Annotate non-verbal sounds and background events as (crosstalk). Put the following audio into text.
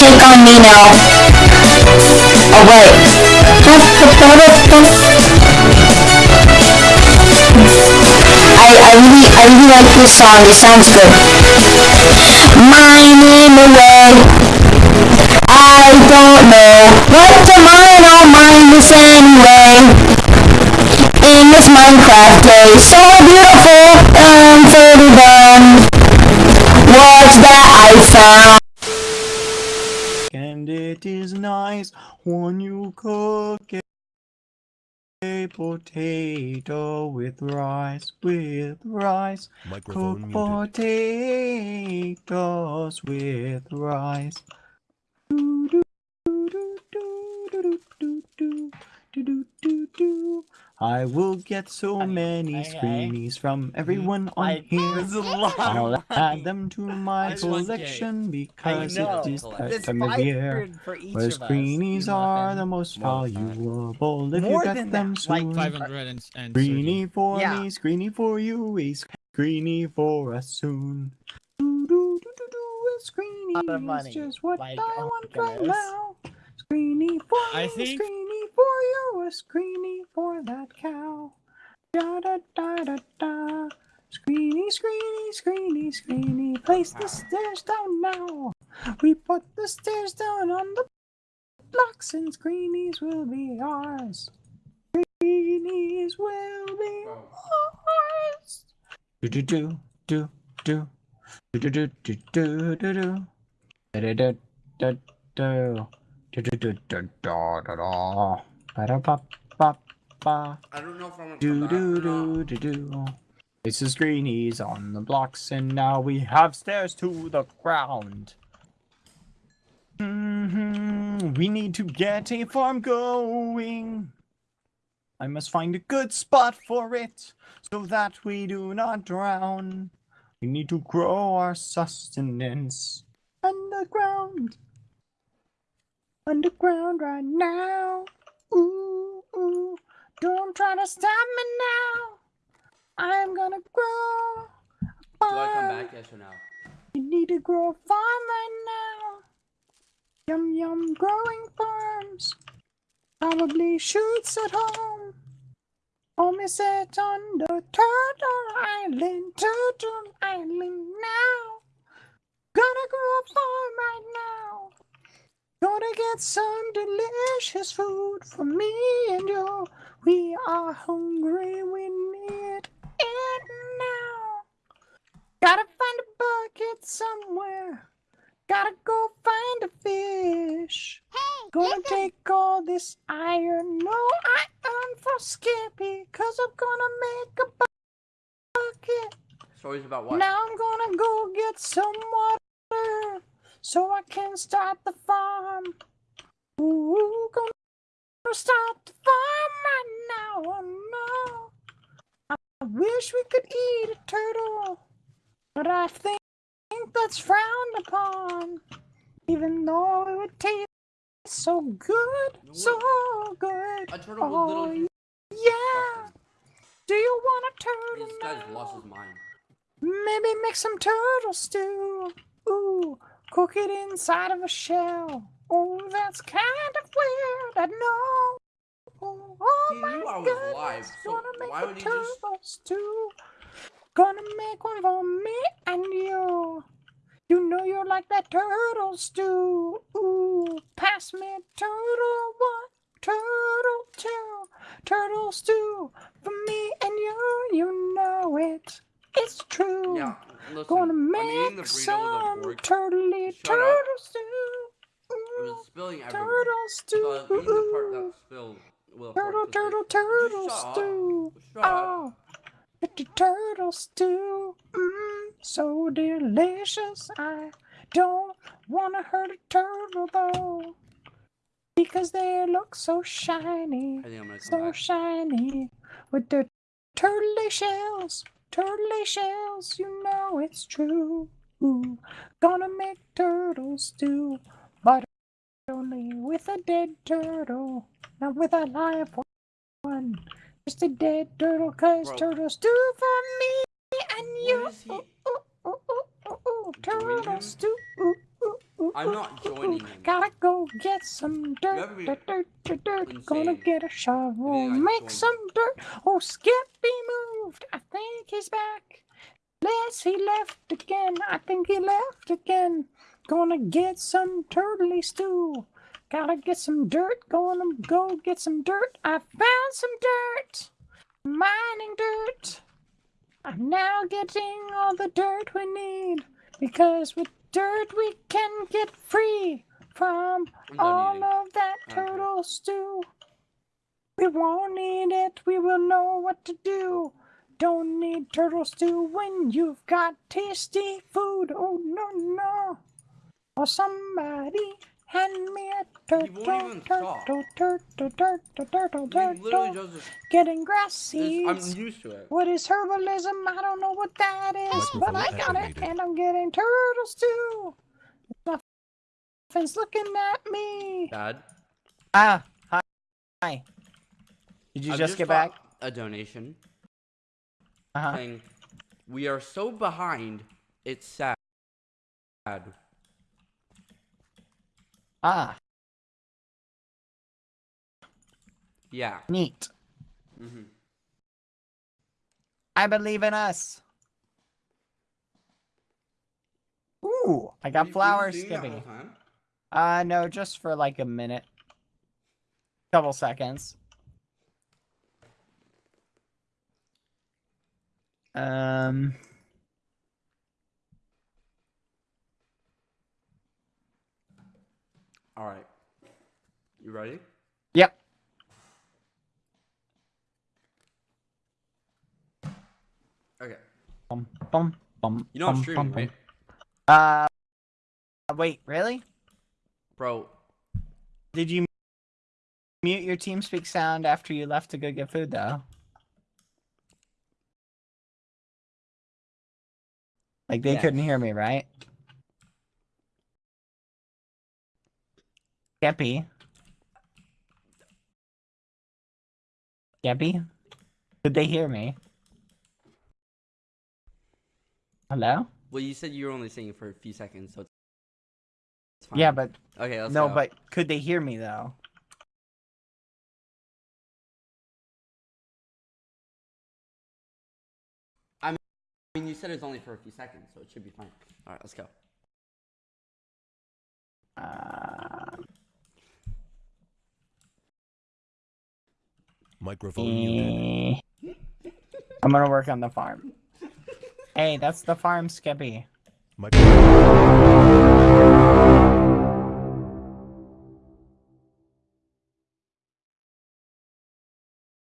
take on me now. Oh wait. I, I really I really like this song. It sounds good. Mine in the way. I don't know what to mine. Mine this anyway. In this Minecraft day, so beautiful and done. What's that I found? It is nice when you cook a potato with rice, with rice. Cook muted. potatoes with rice. Do, do, do, do, do, do, do, do, do, do, do. I will get so many I, screenies I, from everyone on here. (laughs) I'll add them to (laughs) my collection because it is quite year. Where screenies are the most valuable. If you get them soon. Like Screenie for me, screenie for you, a screenie for us soon. Do do do do do, a screenie is just what I want right now. Screenie for me, screenie you a screeny for that cow. Da da da da da. Screeny, screeny, screeny, screeny. Place the stairs down now. We put the stairs down on the blocks and screenies will be ours. Screenies will be ours. Do do do do do. Do do do do do do do. Da da da da do. Do do do do da da da. I don't know if I'm gonna do do do do do. This is greenies on the blocks, and now we have stairs to the ground. hmm We need to get a farm going. I must find a good spot for it, so that we do not drown. We need to grow our sustenance underground. Underground right now. Don't try to stop me now. I'm gonna grow. a Do I come farm. back? Yes or no? You need to grow a farm right now. Yum yum growing farms. Probably shoots at home. Only set on the Turtle Island, Turtle Island now. Gonna grow a farm right now. Gonna get some delicious food for me and you. We are hungry, we need it now. Gotta find a bucket somewhere. Gotta go find a fish. Hey, Gonna take all this iron, no iron for Skippy, cause I'm gonna make a bu- bucket. Stories about what? Now I'm gonna go get some water so I can start the farm. Ooh, gonna start the farm right now. Oh no. I wish we could eat a turtle, but I think that's frowned upon. Even though it would taste so good, so good. A turtle Oh, with little. Yeah. Do you want a turtle This guy's lost his mind. Maybe make some turtle stew. Ooh, cook it inside of a shell. Oh, that's kind of weird. I know. Oh, oh He my I goodness. live, so Gonna make why a would he just- turtle stew. Gonna make one for me and you. You know you're like that turtle stew. Ooh, pass me turtle one, turtle two, turtle stew for Listen, Gonna make some turtley turtle stew. It was spilling. Turtle stew. So the part that spilled. Well, turtle, turtle, turtle stew. Oh, it's the turtle stew. Mmm, so delicious. I don't wanna hurt a turtle though. Because they look so shiny, so back. shiny with their turtley shells. Turtly shells. You know it's true. Ooh, gonna make turtle stew. But only with a dead turtle. Not with a live one. Just a dead turtle, cause Bro. turtles do for me and you. What is he? Ooh, ooh, ooh. Turtle ooh, ooh, I'm not joining him. Gotta go get some dirt, dirt, dirt, dirt, dirt. Gonna get a shovel, make some dirt. Oh, Skippy moved. I think he's back. Yes, he left again. I think he left again. Gonna get some turtley stew. Gotta get some dirt. Gonna go get some dirt. I found some dirt. Mining dirt. I'm now getting all the dirt we need. Because with dirt we can get free from all eating. of that turtle stew. We won't need it, we will know what to do. Don't need turtle stew when you've got tasty food. Oh no, no. Or somebody hand me a turtle, won't even stop. turtle, turtle, turtle, turtle, turtle. Getting grass this- I'm used to it. What is herbalism? I don't know what that is, but I got it, and I'm getting turtle stew. Muffins looking at me. Dad. Ah, hi. Hi. Did you I've just, get back? A donation Uh huh. saying, "We are so behind. It's sad." Ah, Yeah. neat. hmm I believe in us. Ooh, I got flowers, Skippy. Uh, no, just for like a minute. Couple seconds. Um, All right. You ready? yep. Okay. Bum, bum, bum, You know I'm streaming, bum, right? Uh, wait, really? Bro, Did you mute your TeamSpeak sound after you left to go get food, though? Like they Yes. couldn't hear me, right? Geppy. Geppy? Did they hear me? Hello? well, you said you were only singing for a few seconds, so it's fine. Yeah, but okay, let's no, go. but could they hear me though? Mean, you said it's only for a few seconds, so it should be fine. All right, let's go. Uh, Microphone muted. eh. I'm gonna work on the farm. Hey, that's the farm, Skippy. Microphone.